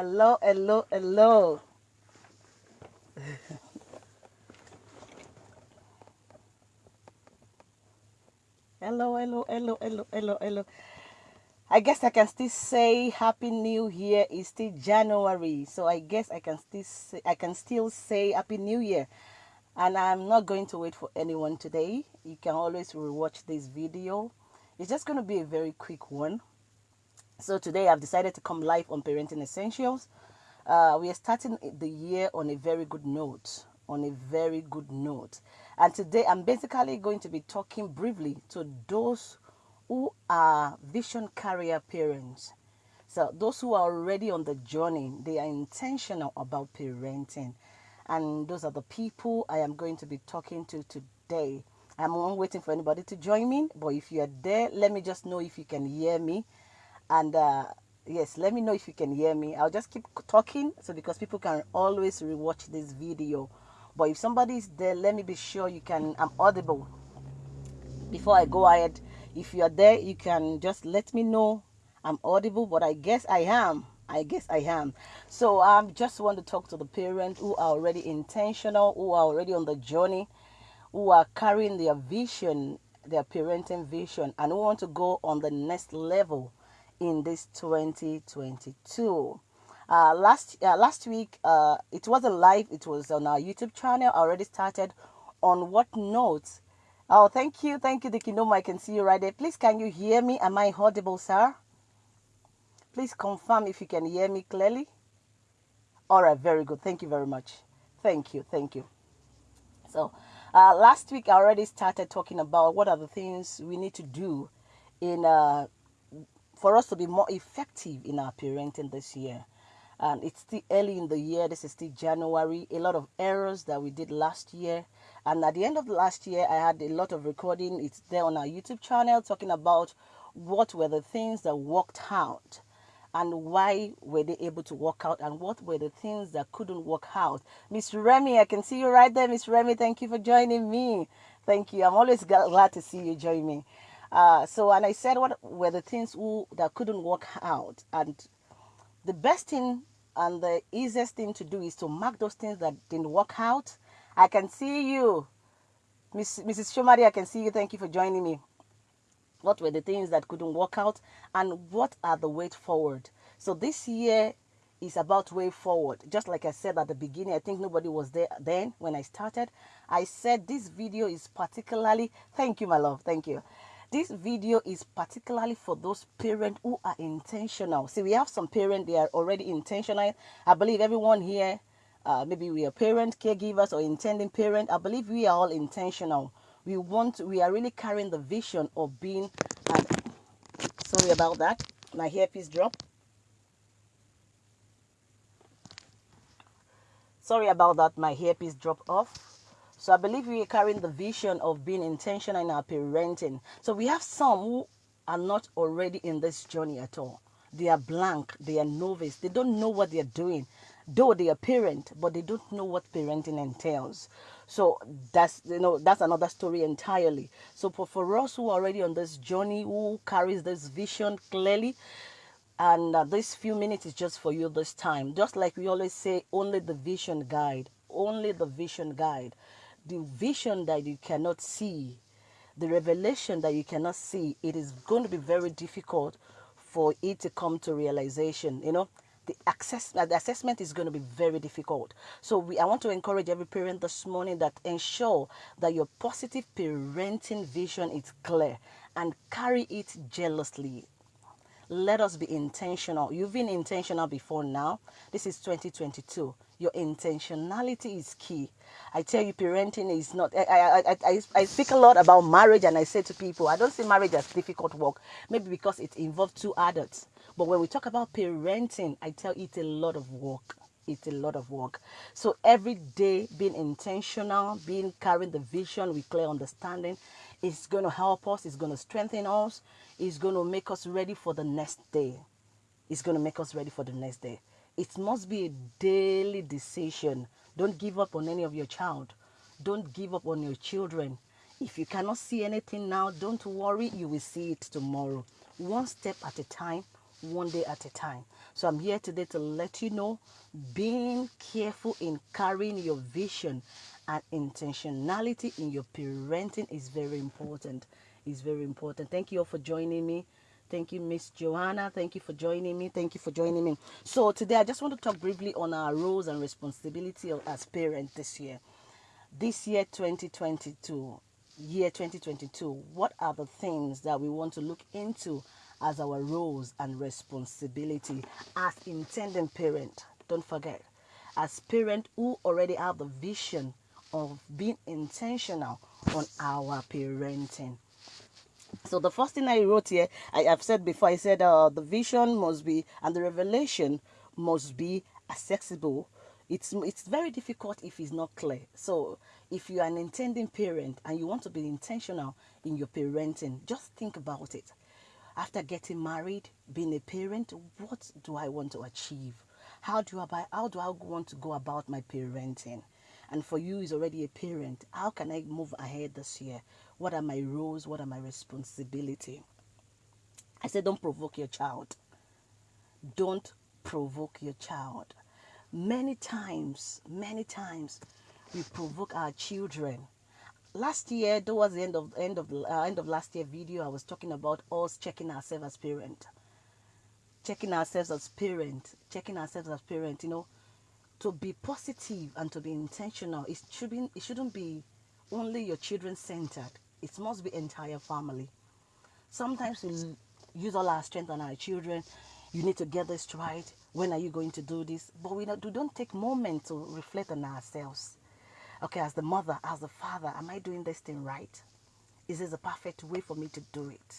Hello, hello, hello. Hello, hello, hello, hello, hello, hello. I guess I can still say Happy New Year. It's still January, so I guess I can still say, I can still say Happy New Year. And I'm not going to wait for anyone today. You can always rewatch this video. It's just going to be a very quick one. So today I've decided to come live on Parenting Essentials. Uh, we are starting the year on a very good note. On a very good note. And today I'm basically going to be talking briefly to those who are vision carrier parents. So those who are already on the journey, they are intentional about parenting. And those are the people I am going to be talking to today. I'm waiting for anybody to join me, but if you are there, let me just know if you can hear me. And uh, yes, let me know if you can hear me. I'll just keep talking so because people can always rewatch this video. But if somebody is there, let me be sure you can. I'm audible. Before I go ahead, if you are there, you can just let me know I'm audible. But I guess I am. I guess I am. So I um, just want to talk to the parents who are already intentional, who are already on the journey, who are carrying their vision, their parenting vision, and who want to go on the next level in this 2022. Uh, last uh, last week, uh, it wasn't live. It was on our YouTube channel. I already started. On what note? Oh, thank you, thank you, Dikinoma. I can see you right there. Please, can you hear me? Am I audible, sir? Please confirm if you can hear me clearly. All right, very good. Thank you very much. Thank you, thank you. So, uh, last week I already started talking about what are the things we need to do in uh, for us to be more effective in our parenting this year. And it's still early in the year. This is still January. A lot of errors that we did last year. And at the end of last year, I had a lot of recording. It's there on our YouTube channel talking about what were the things that worked out and why were they able to work out and what were the things that couldn't work out. Miss Remy, I can see you right there. Miss Remy, thank you for joining me. Thank you. I'm always glad to see you join me. Uh, so, and I said what were the things who, that couldn't work out. And the best thing and the easiest thing to do is to mark those things that didn't work out. I can see you. Miss, Mrs. Shomari, I can see you. Thank you for joining me. What were the things that couldn't work out? And what are the way forward? So this year is about way forward. Just like I said at the beginning, I think nobody was there then when I started. I said this video is particularly, thank you, my love, thank you. This video is particularly for those parents who are intentional. See, we have some parents, they are already intentional. I believe everyone here, uh, maybe we are parent, caregivers, or intending parent. I believe we are all intentional. We want, we are really carrying the vision of being, uh, sorry about that, my hairpiece dropped. Sorry about that, my hairpiece dropped off. So I believe we are carrying the vision of being intentional in our parenting. So we have some who are not already in this journey at all. They are blank, they are novice, they don't know what they are doing. Though they are parent, but they don't know what parenting entails. So that's you know that's another story entirely. So for, for us who are already on this journey, who carries this vision clearly, and uh, this few minutes is just for you this time. Just like we always say, only the vision guide, only the vision guide the vision that you cannot see, the revelation that you cannot see, it is going to be very difficult for it to come to realization. You know, the access uh, the assessment is going to be very difficult. So we I want to encourage every parent this morning that ensure that your positive parenting vision is clear and carry it jealously let us be intentional. You've been intentional before now. This is 2022. Your intentionality is key. I tell you, parenting is not. I, I, I, I speak a lot about marriage, and I say to people, I don't see marriage as difficult work. Maybe because it involves two adults. But when we talk about parenting, I tell it's a lot of work it's a lot of work. So every day being intentional, being carrying the vision with clear understanding is going to help us, it's going to strengthen us, it's going to make us ready for the next day. It's going to make us ready for the next day. It must be a daily decision. Don't give up on any of your child. Don't give up on your children. If you cannot see anything now, don't worry, you will see it tomorrow. One step at a time, one day at a time. So I'm here today to let you know being careful in carrying your vision and intentionality in your parenting is very important. Is very important. Thank you all for joining me. Thank you, Miss Joanna. Thank you for joining me. Thank you for joining me. So today I just want to talk briefly on our roles and responsibility as parents this year. This year 2022, year 2022, what are the things that we want to look into as our roles and responsibility as intending parent? Don't forget, as parent who already have the vision of being intentional on our parenting. So the first thing I wrote here, I have said before, I said uh, the vision must be and the revelation must be accessible. It's it's very difficult if it's not clear. So if you are an intending parent and you want to be intentional in your parenting, just think about it. After getting married, being a parent, what do I want to achieve? How do I how do I want to go about my parenting? And for you is already a parent, how can I move ahead this year? What are my roles? What are my responsibility? I said, don't provoke your child. Don't provoke your child. Many times, many times, we provoke our children. Last year, towards the end of end of uh, end of last year video, I was talking about us checking ourselves as parent, checking ourselves as parent, checking ourselves as parent. You know, to be positive and to be intentional, it should be it shouldn't be only your children centered it must be entire family. Sometimes we use all our strength on our children. You need to get this right. When are you going to do this? But we don't, we don't take moment to reflect on ourselves. Okay, as the mother, as the father, am I doing this thing right? Is this a perfect way for me to do it?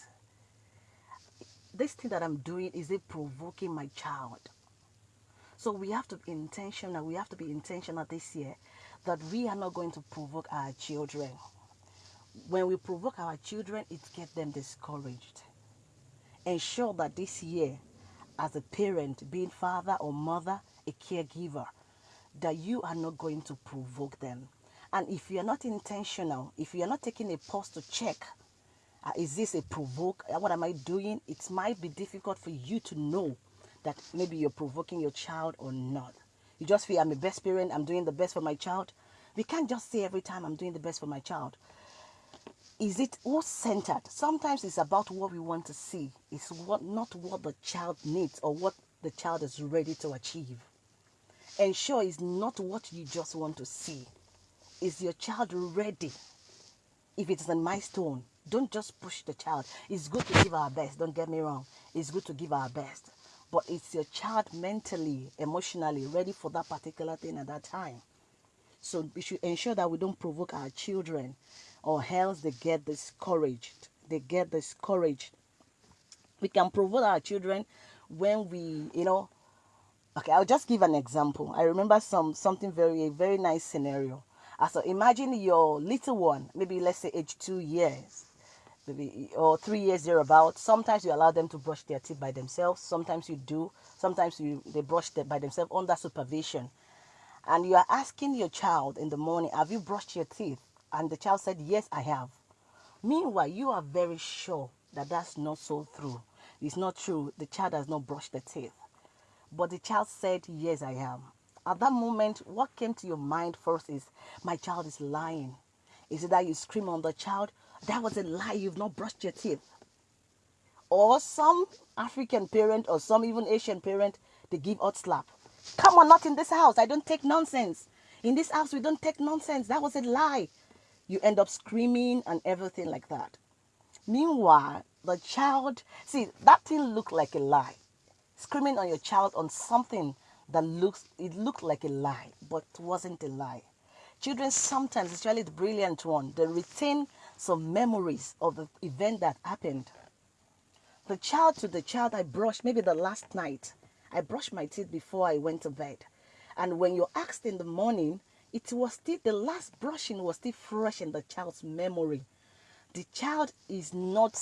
This thing that I'm doing, is it provoking my child? So we have to be intentional. We have to be intentional this year that we are not going to provoke our children when we provoke our children, it gets them discouraged. Ensure that this year, as a parent, being father or mother, a caregiver, that you are not going to provoke them. And if you are not intentional, if you are not taking a pause to check, uh, is this a provoke? Uh, what am I doing? It might be difficult for you to know that maybe you're provoking your child or not. You just feel I'm a best parent, I'm doing the best for my child. We can't just say every time I'm doing the best for my child is it all centered? Sometimes it's about what we want to see. It's what not what the child needs or what the child is ready to achieve. Ensure it's not what you just want to see. Is your child ready? If it's a milestone, don't just push the child. It's good to give our best, don't get me wrong. It's good to give our best. But it's your child mentally, emotionally ready for that particular thing at that time. So we should ensure that we don't provoke our children or else they get discouraged. They get discouraged. We can provoke our children when we, you know, okay, I'll just give an example. I remember some something very, a very nice scenario. So imagine your little one, maybe let's say age two years, or three years thereabout. Sometimes you allow them to brush their teeth by themselves. Sometimes you do. Sometimes you they brush them by themselves under supervision. And you are asking your child in the morning, have you brushed your teeth? And the child said, Yes, I have. Meanwhile, you are very sure that that's not so true. It's not true. The child has not brushed the teeth. But the child said, Yes, I am. At that moment, what came to your mind first is, My child is lying. Is it that you scream on the child? That was a lie. You've not brushed your teeth. Or some African parent or some even Asian parent, they give out slap. Come on, not in this house. I don't take nonsense. In this house, we don't take nonsense. That was a lie you end up screaming and everything like that. Meanwhile, the child, see, that thing looked like a lie. Screaming on your child on something that looks, it looked like a lie, but wasn't a lie. Children sometimes, especially the brilliant one, they retain some memories of the event that happened. The child to the child I brushed, maybe the last night, I brushed my teeth before I went to bed. And when you're asked in the morning, it was still the last brushing was still fresh in the child's memory. The child is not,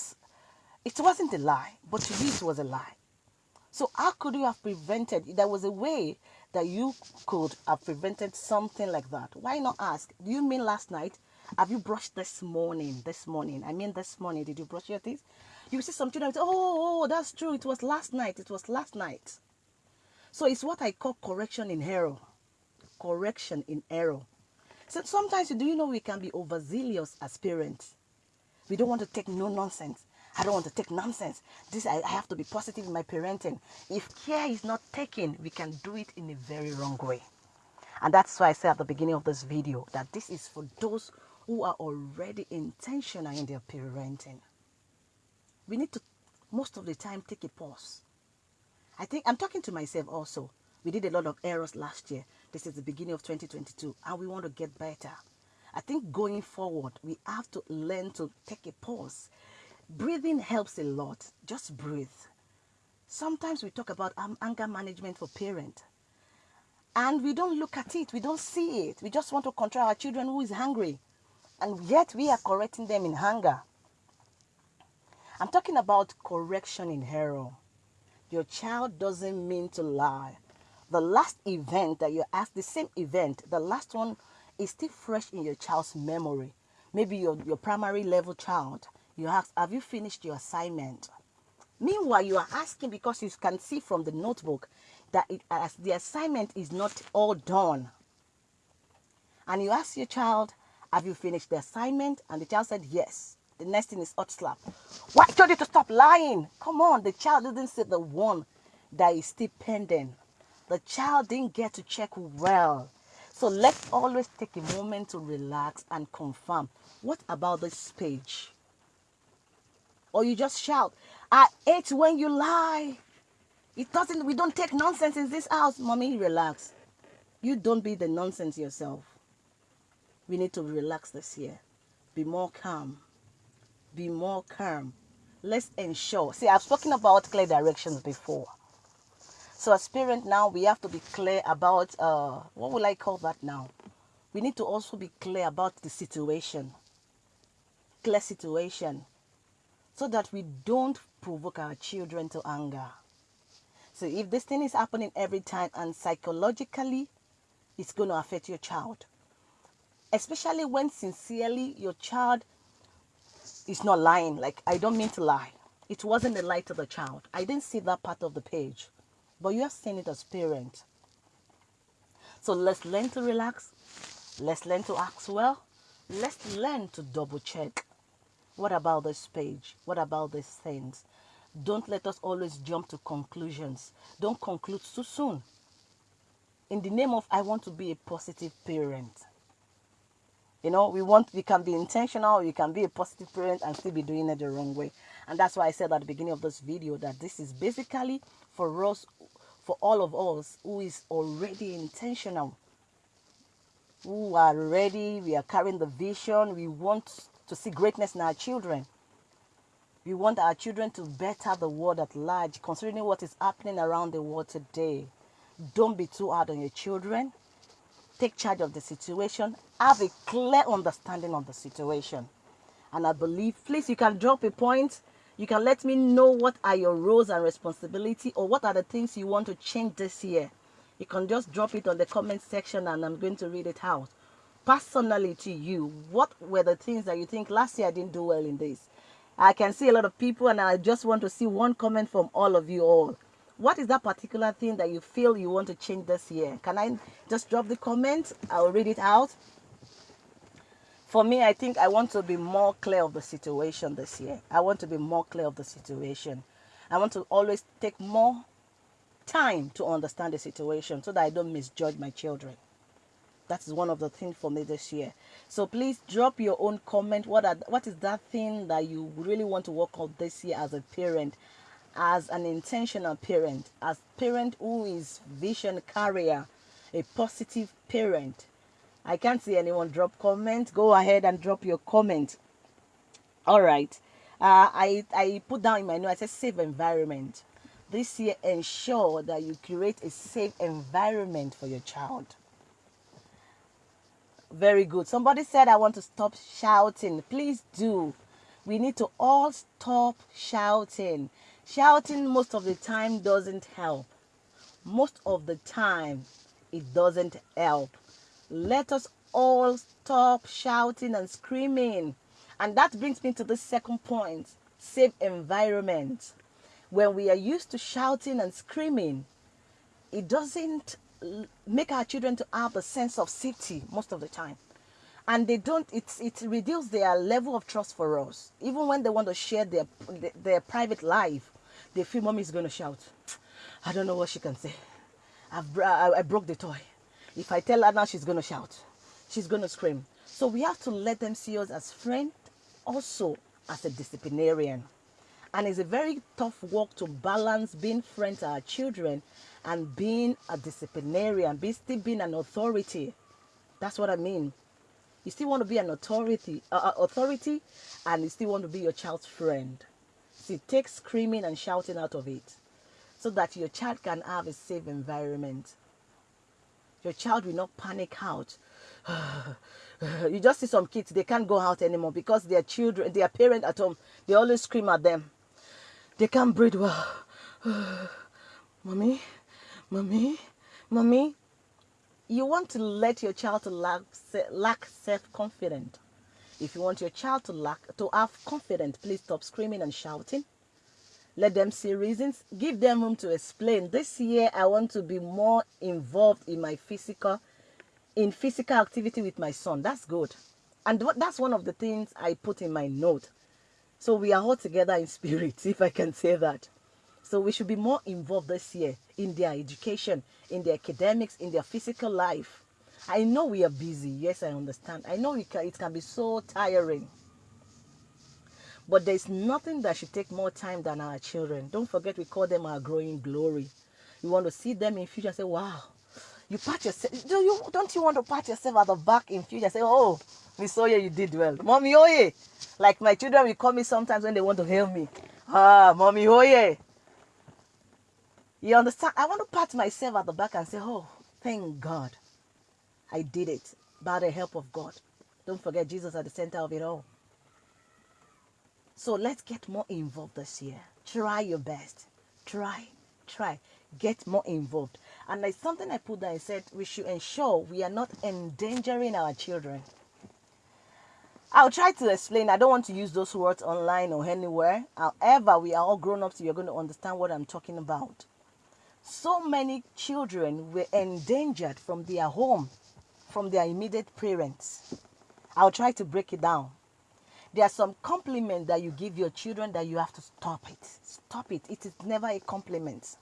it wasn't a lie, but to you it was a lie. So how could you have prevented? There was a way that you could have prevented something like that. Why not ask? Do you mean last night? Have you brushed this morning? This morning. I mean this morning. Did you brush your teeth? You see some children say, oh, oh, oh, that's true. It was last night. It was last night. So it's what I call correction in error. Correction in error. So sometimes, you do you know we can be overzealous as parents? We don't want to take no nonsense. I don't want to take nonsense. This I, I have to be positive in my parenting. If care is not taken, we can do it in a very wrong way. And that's why I said at the beginning of this video that this is for those who are already intentional in their parenting. We need to, most of the time, take a pause. I think I'm talking to myself also. We did a lot of errors last year. This is the beginning of 2022, and we want to get better. I think going forward, we have to learn to take a pause. Breathing helps a lot. Just breathe. Sometimes we talk about um, anger management for parents and we don't look at it we don't see it we just want to control our children who is hungry and yet we are correcting them in hunger i'm talking about correction in error. Your child doesn't mean to lie. The last event that you asked the same event the last one is still fresh in your child's memory. Maybe your, your primary level child you ask have you finished your assignment? Meanwhile you are asking because you can see from the notebook that it, as the assignment is not all done. And you ask your child, have you finished the assignment? And the child said, yes. The next thing is hot slap. Why I told you to stop lying? Come on, the child didn't say the one that is still pending. The child didn't get to check well. So let's always take a moment to relax and confirm. What about this page? Or you just shout, I hate when you lie. It doesn't, we don't take nonsense in this house. Mommy, relax. You don't be the nonsense yourself. We need to relax this year. Be more calm. Be more calm. Let's ensure. See, I've spoken about clear directions before. So as parent now, we have to be clear about, uh, what will I call that now? We need to also be clear about the situation. Clear situation. So that we don't provoke our children to anger. So if this thing is happening every time and psychologically, it's going to affect your child. Especially when sincerely your child is not lying. Like, I don't mean to lie. It wasn't the lie to the child. I didn't see that part of the page. But you have seen it as parent. So let's learn to relax. Let's learn to act well. Let's learn to double check. What about this page? What about these things? Don't let us always jump to conclusions. Don't conclude too soon. In the name of I want to be a positive parent. You know, we want we can be intentional, we can be a positive parent and still be doing it the wrong way. And that's why I said at the beginning of this video that this is basically for us for all of us who is already intentional who are ready, we are carrying the vision, we want to see greatness in our children. We want our children to better the world at large, considering what is happening around the world today. Don't be too hard on your children. Take charge of the situation. Have a clear understanding of the situation. And I believe, please, you can drop a point. You can let me know what are your roles and responsibility or what are the things you want to change this year. You can just drop it on the comment section and I'm going to read it out. Personally to you, what were the things that you think last year I didn't do well in this? I can see a lot of people and I just want to see one comment from all of you all. What is that particular thing that you feel you want to change this year? Can I just drop the comment? I'll read it out. For me, I think I want to be more clear of the situation this year. I want to be more clear of the situation. I want to always take more time to understand the situation so that I don't misjudge my children. That is one of the things for me this year. So please drop your own comment. What are, what is that thing that you really want to work on this year as a parent, as an intentional parent, as parent who is vision carrier, a positive parent. I can't see anyone drop comment. Go ahead and drop your comment. All right. Uh, I, I put down in my notes, I said safe environment. This year, ensure that you create a safe environment for your child. Very good. Somebody said, I want to stop shouting. Please do. We need to all stop shouting. Shouting most of the time doesn't help. Most of the time, it doesn't help. Let us all stop shouting and screaming. And that brings me to the second point. safe environment. When we are used to shouting and screaming, it doesn't make our children to have a sense of safety most of the time and they don't it's it reduces their level of trust for us even when they want to share their their private life they feel mommy is going to shout i don't know what she can say I've, I, I broke the toy if i tell her now she's going to shout she's going to scream so we have to let them see us as friend also as a disciplinarian and it's a very tough work to balance being friend to our children and being a disciplinarian, be still being an authority. That's what I mean. You still want to be an authority, uh, authority, and you still want to be your child's friend. See, take screaming and shouting out of it, so that your child can have a safe environment. Your child will not panic out. you just see some kids; they can't go out anymore because their children, their parent at home, they always scream at them. They can't breathe well. mommy, mommy, mommy. You want to let your child lack, lack self-confidence. If you want your child to lack to have confidence, please stop screaming and shouting. Let them see reasons. Give them room to explain. This year, I want to be more involved in my physical, in physical activity with my son. That's good, and that's one of the things I put in my note. So we are all together in spirit, if I can say that. So we should be more involved this year in their education, in their academics, in their physical life. I know we are busy. Yes, I understand. I know it can, it can be so tiring. But there's nothing that should take more time than our children. Don't forget, we call them our growing glory. You want to see them in future say, wow, you pat yourself. Do you, don't you want to pat yourself at the back in future say, oh, Miss Oye, you did well. Mommy Oye. Like my children will call me sometimes when they want to hail me. Ah, Mommy Oye. You understand? I want to pat myself at the back and say, oh, thank God. I did it by the help of God. Don't forget Jesus at the center of it all. So let's get more involved this year. Try your best. Try, try. Get more involved. And there's something I put there. I said we should ensure we are not endangering our children. I'll try to explain. I don't want to use those words online or anywhere. However, we are all grown ups. So You're going to understand what I'm talking about. So many children were endangered from their home, from their immediate parents. I'll try to break it down. There are some compliments that you give your children that you have to stop it. Stop it. It is never a compliment.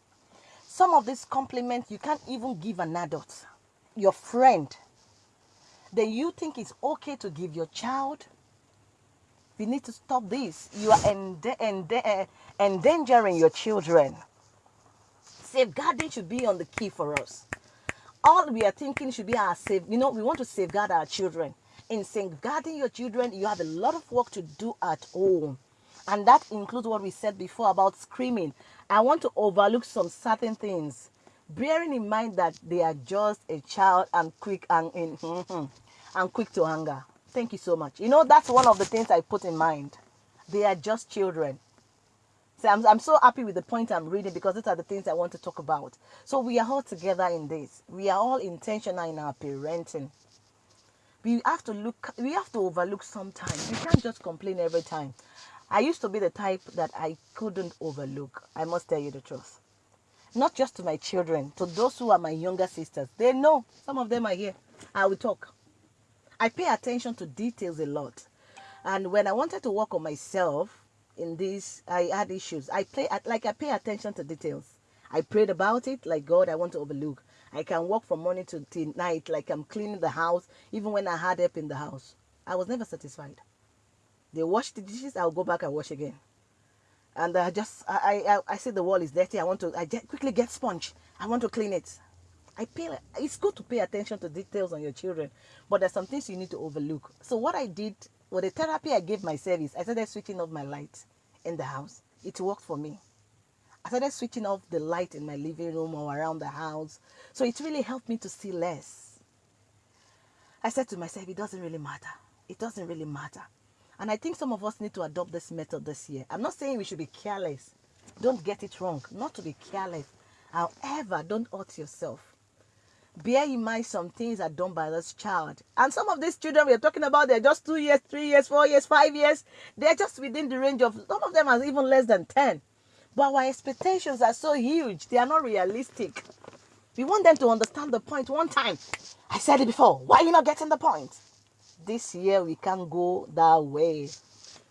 Some of these compliments you can't even give an adult, your friend. Then you think it's okay to give your child. We need to stop this. You are ende- uh, endangering your children. Safeguarding should be on the key for us all we are thinking should be our safe. You know, we want to safeguard our children. In safeguarding your children, you have a lot of work to do at home. And that includes what we said before about screaming. I want to overlook some certain things, bearing in mind that they are just a child and quick and in, mm-hmm, and quick to anger. Thank you so much. You know, that's one of the things I put in mind. They are just children. I'm, I'm so happy with the point I'm reading because these are the things I want to talk about. So we are all together in this. We are all intentional in our parenting. We have to look. We have to overlook sometimes. We can't just complain every time. I used to be the type that I couldn't overlook. I must tell you the truth. Not just to my children, to those who are my younger sisters. They know. Some of them are here. I will talk. I pay attention to details a lot. And when I wanted to work on myself in this, I had issues. I play like I pay attention to details. I prayed about it, like God, I want to overlook. I can work from morning to night, like I'm cleaning the house, even when I had help in the house. I was never satisfied. They wash the dishes, I'll go back and wash again. And I just, I, I, I see the wall is dirty. I want to, I just quickly get sponge. I want to clean it. I pay. It's good to pay attention to details on your children, but there's some things you need to overlook. So what I did, with the therapy I gave myself is I started switching off my light in the house. It worked for me. I started switching off the light in my living room or around the house. So it really helped me to see less. I said to myself, it doesn't really matter. It doesn't really matter. And I think some of us need to adopt this method this year. I'm not saying we should be careless. Don't get it wrong. Not to be careless. However, don't hurt yourself. Bear in mind some things are done by this child. And some of these children we're talking about, they're just two years, three years, four years, five years. They're just within the range of, some of them are even less than 10. But our expectations are so huge, they are not realistic. We want them to understand the point one time. I said it before. Why are you not getting the point? This year we can't go that way.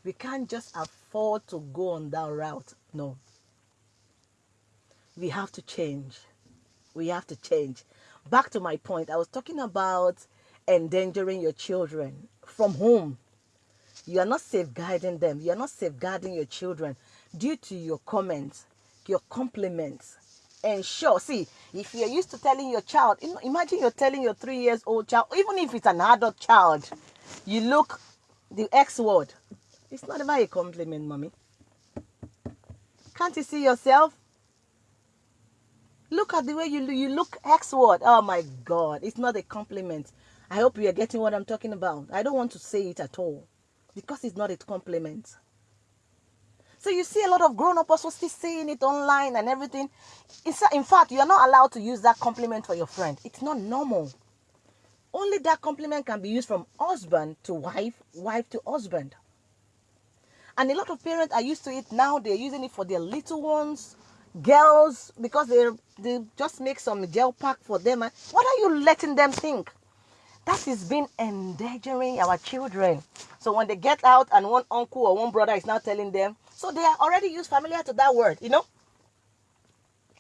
We can't just afford to go on that route. No. We have to change. We have to change. Back to my point, I was talking about endangering your children from home. You are not safeguarding them. You are not safeguarding your children due to your comments, your compliments. Ensure, see, if you're used to telling your child, imagine you're telling your three years old child, even if it's an adult child, you look the X word. It's not about a compliment, mommy. Can't you see yourself? Look at the way you you look X word. Oh my God, it's not a compliment. I hope you are getting what I'm talking about. I don't want to say it at all because it's not a compliment. So you see a lot of grown-up also still saying it online and everything. In fact, you are not allowed to use that compliment for your friend. It's not normal. Only that compliment can be used from husband to wife, wife to husband. And a lot of parents are used to it now. They're using it for their little ones, girls, because they they just make some gel pack for them. Eh? What are you letting them think? That is being endangering our children. So when they get out and one uncle or one brother is now telling them, so they are already used familiar to that word, you know.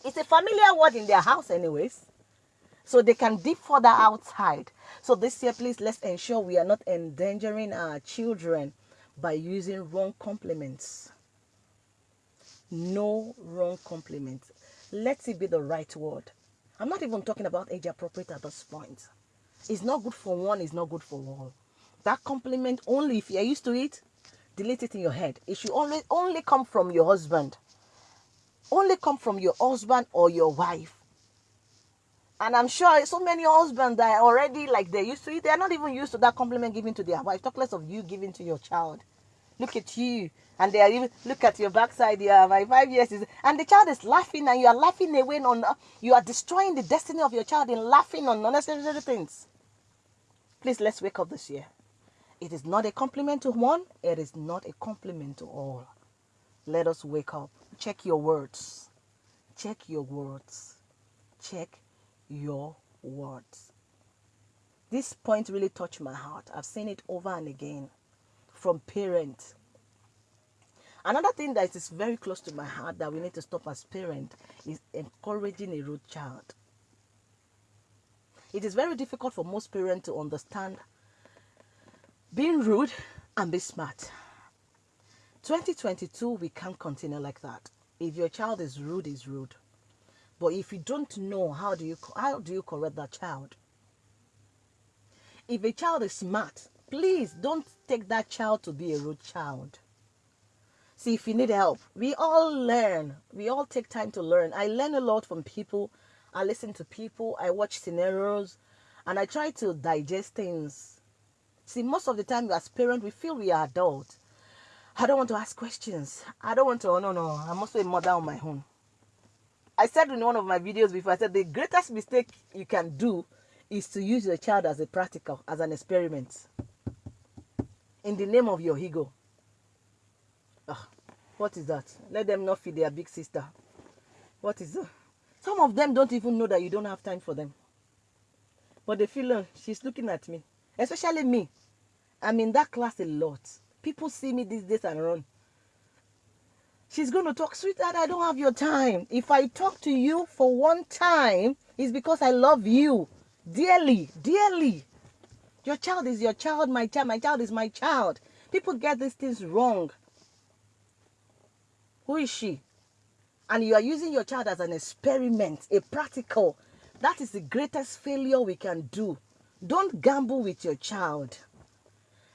It's a familiar word in their house, anyways. So they can dip further outside. So this year, please let's ensure we are not endangering our children by using wrong compliments. No wrong compliments. Let it be the right word. I'm not even talking about age appropriate at this point. It's not good for one, it's not good for all. That compliment only if you're used to it, delete it in your head. It should only only come from your husband. Only come from your husband or your wife. And I'm sure so many husbands that are already like they're used to it, they're not even used to that compliment given to their wife. Talk less of you giving to your child. Look at you. And they are even look at your backside. Yeah, my five years is and the child is laughing and you are laughing away on you are destroying the destiny of your child in laughing on unnecessary things. Please let's wake up this year. It is not a compliment to one, it is not a compliment to all. Let us wake up. Check your words. Check your words. Check your words. This point really touched my heart. I've seen it over and again from parents. Another thing that is very close to my heart that we need to stop as parents is encouraging a rude child. It is very difficult for most parents to understand being rude and be smart. 2022, we can't continue like that. If your child is rude, is rude. But if you don't know how do you how do you correct that child? If a child is smart, please don't take that child to be a rude child. See, if you need help, we all learn. We all take time to learn. I learn a lot from people. I listen to people. I watch scenarios, and I try to digest things See, most of the time as parents, we feel we are adults. I don't want to ask questions. I don't want to, oh, no, no, I'm also a mother on my own. I said in one of my videos before, I said the greatest mistake you can do is to use your child as a practical, as an experiment. In the name of your ego. Oh, what is that? Let them not feed their big sister. What is that? Some of them don't even know that you don't have time for them. But they feel, oh, she's looking at me especially me. I'm in that class a lot. People see me these days and run. She's going to talk, sweetheart, I don't have your time. If I talk to you for one time, it's because I love you dearly, dearly. Your child is your child, my child, my child is my child. People get these things wrong. Who is she? And you are using your child as an experiment, a practical. That is the greatest failure we can do. Don't gamble with your child.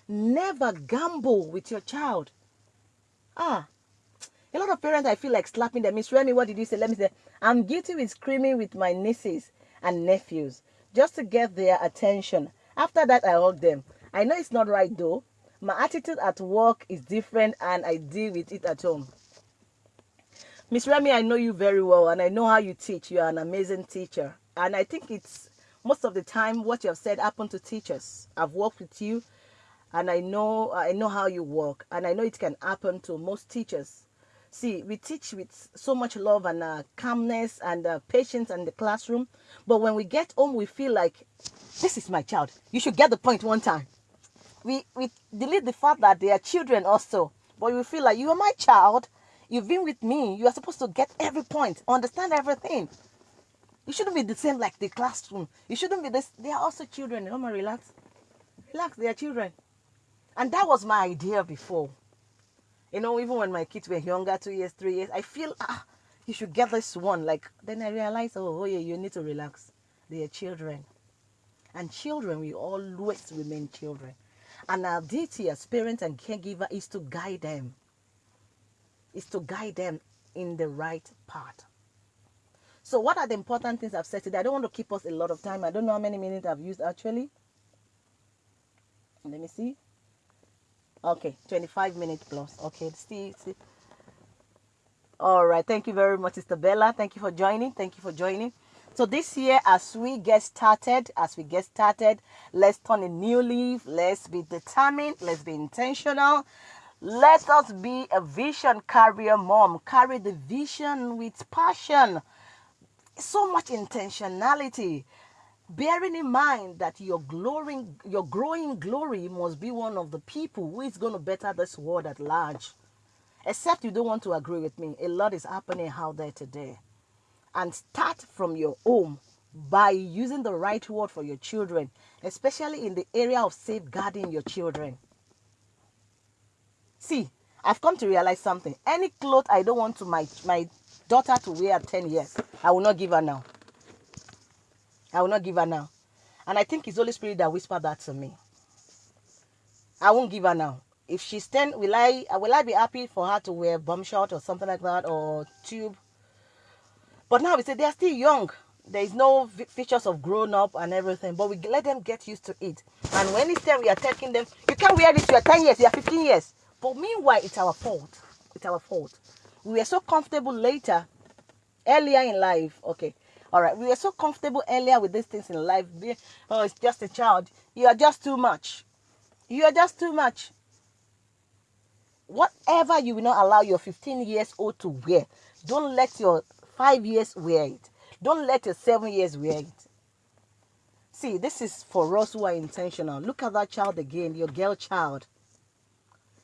Never gamble with your child. Ah, a lot of parents, I feel like slapping them. Miss Remy, what did you say? Let me say, I'm guilty with screaming with my nieces and nephews just to get their attention. After that, I hug them. I know it's not right though. My attitude at work is different and I deal with it at home. Miss Remy, I know you very well and I know how you teach. You are an amazing teacher. And I think it's most of the time what you have said happened to teachers. I've worked with you and I know I know how you work and I know it can happen to most teachers. See, we teach with so much love and uh, calmness and uh, patience in the classroom, but when we get home, we feel like this is my child. You should get the point one time. We we delete the fact that they are children also, but we feel like you are my child. You've been with me. You are supposed to get every point, understand everything. You shouldn't be the same like the classroom. You shouldn't be this. They are also children. On, relax. Relax, they are children. And that was my idea before. You know, even when my kids were younger, two years, three years, I feel, ah, you should get this one. Like, then I realized, oh, oh yeah, you need to relax. They are children. And children will always remain children. And our duty as parents and caregiver is to guide them. Is to guide them in the right path. So, what are the important things I've said today? I don't want to keep us a lot of time. I don't know how many minutes I've used actually. Let me see. Okay, 25 minutes plus. Okay, see, see. All right, thank you very much, Sister Bella. Thank you for joining. Thank you for joining. So this year, as we get started, as we get started, let's turn a new leaf. Let's be determined. Let's be intentional. Let us be a vision carrier mom. Carry the vision with passion. So much intentionality bearing in mind that your glowing your growing glory must be one of the people who is going to better this world at large. Except you don't want to agree with me a lot is happening out there today. And start from your home by using the right word for your children especially in the area of safeguarding your children. See i've come to realize something. Any cloth i don't want to my my daughter to wear at 10 years i will not give her now I will not give her now. And I think it's Holy Spirit that whispered that to me. I won't give her now. If she's 10, will I uh, will I be happy for her to wear bum short or something like that or tube? But now we say they're still young. There is no features of grown up and everything, but we let them get used to it. And when it's time we are taking them, you can't wear this, you are 10 years, you are 15 years. But meanwhile, it's our fault. It's our fault. We were so comfortable later, earlier in life. Okay, all right, we were so comfortable earlier with these things in life. Oh, it's just a child. You are just too much. You are just too much. Whatever you will not allow your 15 years old to wear, don't let your five years wear it. Don't let your seven years wear it. See, this is for us who are intentional. Look at that child again, your girl child.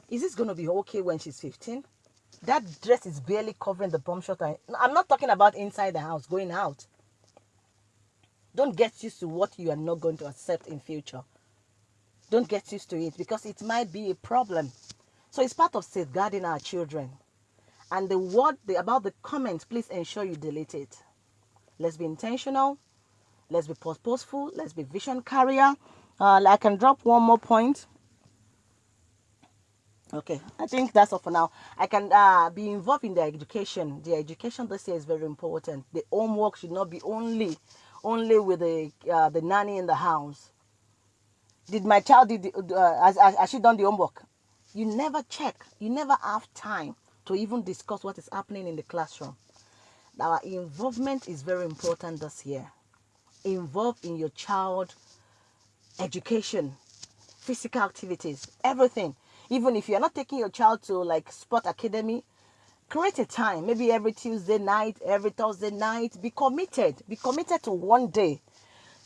Is this going to be okay when she's 15? That dress is barely covering the bum shot. I'm not talking about inside the house, going out. Don't get used to what you are not going to accept in future. Don't get used to it because it might be a problem. So it's part of safeguarding our children. And the word the, about the comments, please ensure you delete it. Let's be intentional. Let's be purposeful. Let's be vision carrier. Uh, I can drop one more point. Okay, I think that's all for now. I can uh, be involved in the education. The education this year is very important. The homework should not be only only with the uh, the nanny in the house. Did my child did uh, she done the homework? You never check. You never have time to even discuss what is happening in the classroom. Our involvement is very important this year. Involved in your child education, physical activities, everything. Even if you're not taking your child to like sport academy, create a time maybe every tuesday night every thursday night. Be committed. Be committed to one day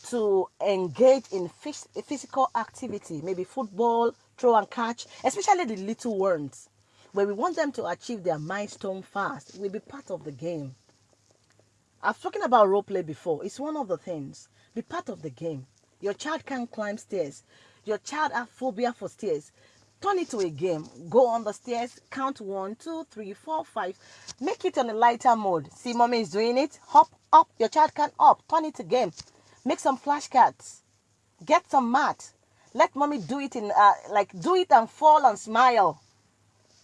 to engage in physical activity maybe football throw and catch especially the little ones where we want them to achieve their milestone fast. Will be part of the game. I've spoken about role play before. It's one of the things. Be part of the game. Your child can't climb stairs. Your child has phobia for stairs turn it to a game. Go on the stairs, count one, two, three, four, five. Make it on a lighter mode. See, mommy is doing it. Hop up. Your child can up. Turn it to game. Make some flashcards. Get some mat. Let mommy do it in uh, like do it and fall and smile.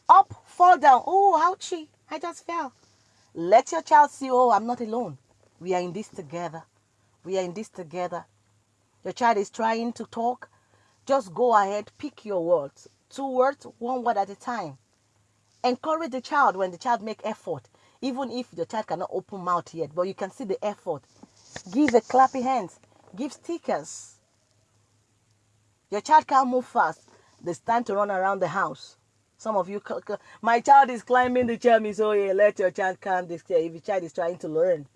Up, fall down. Oh, ouchie! I just fell. Let your child see. Oh, I'm not alone. We are in this together. We are in this together. Your child is trying to talk. Just go ahead, pick your words two words, one word at a time. Encourage the child when the child make effort, even if the child cannot open mouth yet, but you can see the effort. Give a clappy hands. Give stickers. Your child can't move fast. There's time to run around the house. Some of you, my child is climbing the chair. Me so yeah, let your child climb this chair if your child is trying to learn.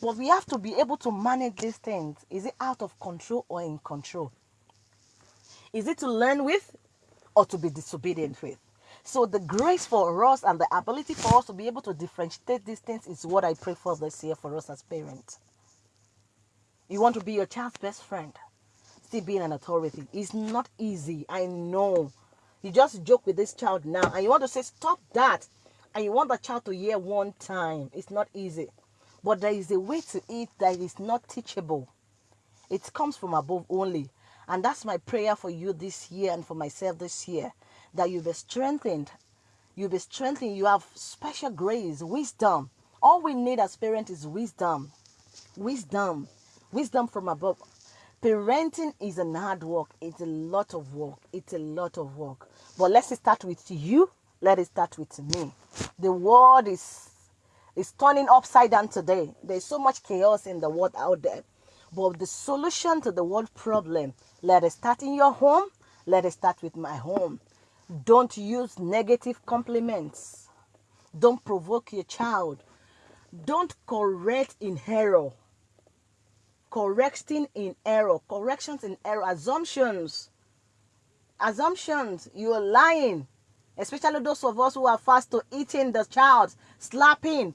But we have to be able to manage these things. Is it out of control or in control? Is it to learn with or to be disobedient with? So the grace for us and the ability for us to be able to differentiate these things is what I pray for this year for us as parents. You want to be your child's best friend, still being an authority. It's not easy. I know. You just joke with this child now and you want to say, stop that. And you want the child to hear one time. It's not easy. But there is a way to it that is not teachable. It comes from above only. And that's my prayer for you this year and for myself this year that you'll be strengthened. You'll be strengthened. You have special grace, wisdom. All we need as parents is wisdom. Wisdom. Wisdom from above. Parenting is an hard work. It's a lot of work. It's a lot of work. But let's start with you. Let it start with me. The world is is turning upside down today. There's so much chaos in the world out there. But the solution to the world problem, let it start in your home. Let it start with my home. Don't use negative compliments. Don't provoke your child. Don't correct in error. Correcting in error. Corrections in error. Assumptions. Assumptions. You're lying. Especially those of us who are fast to eating the child, slapping,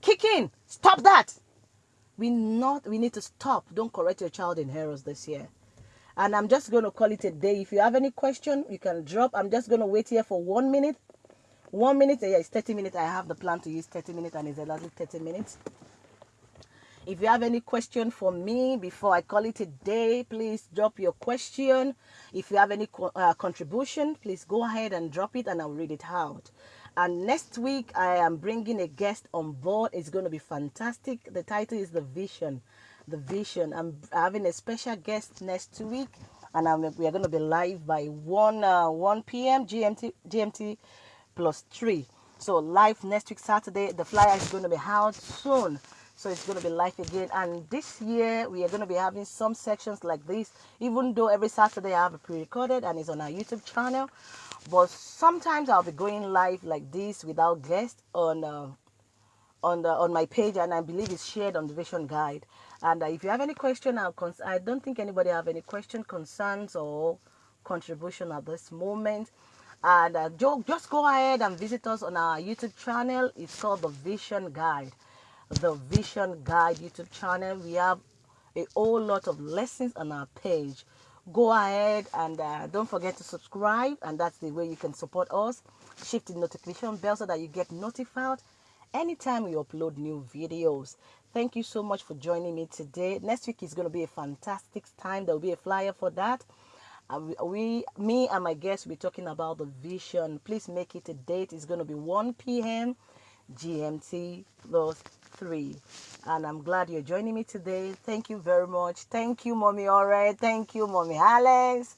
kicking. Stop that. We not we need to stop. Don't correct your child in errors this year and i'm just going to call it a day. If you have any question you can drop. I'm just going to wait here for one minute. One minute yeah it's 30 minutes. I have the plan to use 30 minutes and it's exactly 30 minutes. If you have any question for me before i call it a day please drop your question. If you have any co uh, contribution please go ahead and drop it and i'll read it out. And next week i am bringing a guest on board. It's going to be fantastic. The title is the vision the vision. I'm having a special guest next week, and I'm, we are going to be live by 1 uh, 1 p.m. GMT GMT plus 3. So live next week Saturday. The flyer is going to be out soon. So it's going to be live again. And this year we are going to be having some sections like this. Even though every Saturday I have a pre-recorded and it's on our YouTube channel. But sometimes I'll be going live like this without guests on uh, on the on my page and I believe it's shared on the vision guide. And uh, if you have any question, cons- I don't think anybody have any question, concerns, or contribution at this moment. And uh, just go ahead and visit us on our YouTube channel. It's called the Vision Guide. The Vision Guide YouTube channel. We have a whole lot of lessons on our page. Go ahead and uh, don't forget to subscribe, and that's the way you can support us. Shift the notification bell so that you get notified anytime we upload new videos. Thank you so much for joining me today. Next week is going to be a fantastic time. There will be a flyer for that. Uh, we, me and my guests will be talking about the vision. Please make it a date. It's going to be 1 p.m. GMT plus 3. And I'm glad you're joining me today. Thank you very much. Thank you, Mommy Alright. Thank you, Mommy Alex.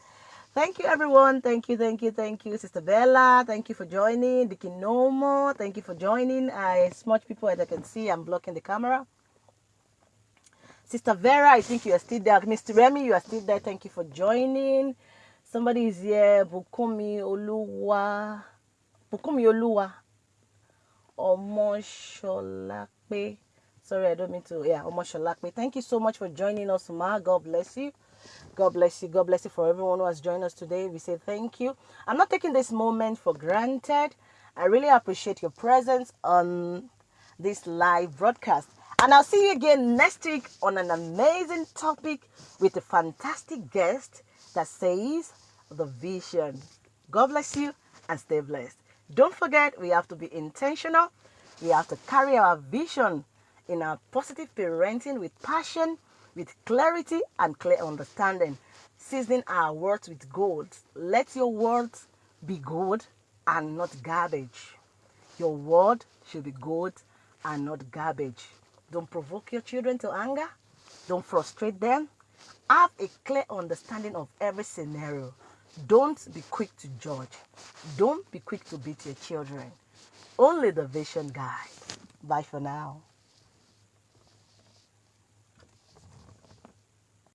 Thank you, everyone. Thank you, thank you, thank you, Sister Bella. Thank you for joining. Dickie Nomo. Thank you for joining. I, as much people as I can see, I'm blocking the camera. Sister Vera, I think you are still there. Mr. Remy, you are still there. Thank you for joining. Somebody is here. Bukumi Oluwa. Bukumi Oluwa. Omosholape. Sorry, I don't mean to. Yeah, Omosholape. Thank you so much for joining us, Ma. God bless you. God bless you. God bless you for everyone who has joined us today. We say thank you. I'm not taking this moment for granted. I really appreciate your presence on this live broadcast. And I'll see you again next week on an amazing topic with a fantastic guest that says the vision. God bless you and stay blessed. Don't forget, we have to be intentional. We have to carry our vision in our positive parenting with passion, with clarity and clear understanding, seasoning our words with gold. Let your words be gold and not garbage. Your word should be gold and not garbage. Don't provoke your children to anger. Don't frustrate them. Have a clear understanding of every scenario. Don't be quick to judge. Don't be quick to beat your children. Only the vision guide. Bye for now.